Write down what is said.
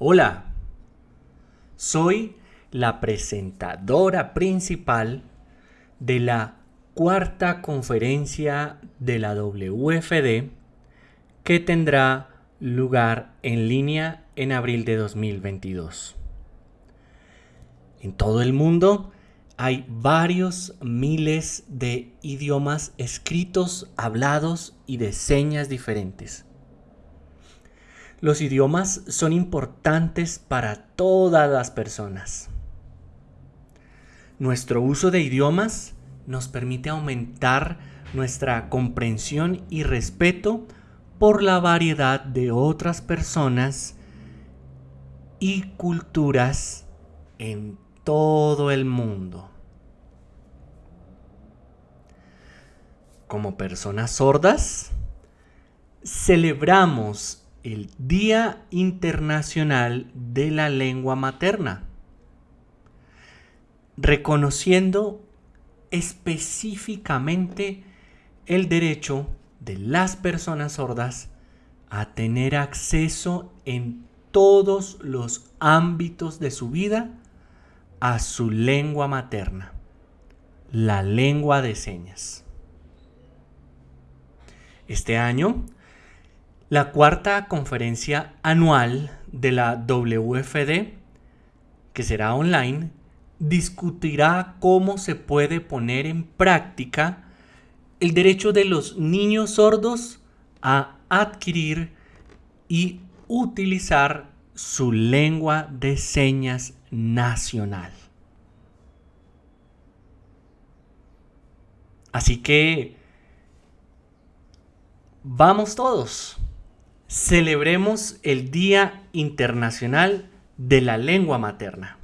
Hola, soy la presentadora principal de la cuarta conferencia de la WFD que tendrá lugar en línea en abril de 2022. En todo el mundo hay varios miles de idiomas escritos, hablados y de señas diferentes. Los idiomas son importantes para todas las personas. Nuestro uso de idiomas nos permite aumentar nuestra comprensión y respeto por la variedad de otras personas y culturas en todo el mundo. Como personas sordas, celebramos el Día Internacional de la Lengua Materna, reconociendo específicamente el derecho de las personas sordas a tener acceso en todos los ámbitos de su vida a su lengua materna, la lengua de señas. Este año, la cuarta conferencia anual de la WFD, que será online, discutirá cómo se puede poner en práctica el derecho de los niños sordos a adquirir y utilizar su lengua de señas nacional. Así que vamos todos, celebremos el Día Internacional de la Lengua Materna.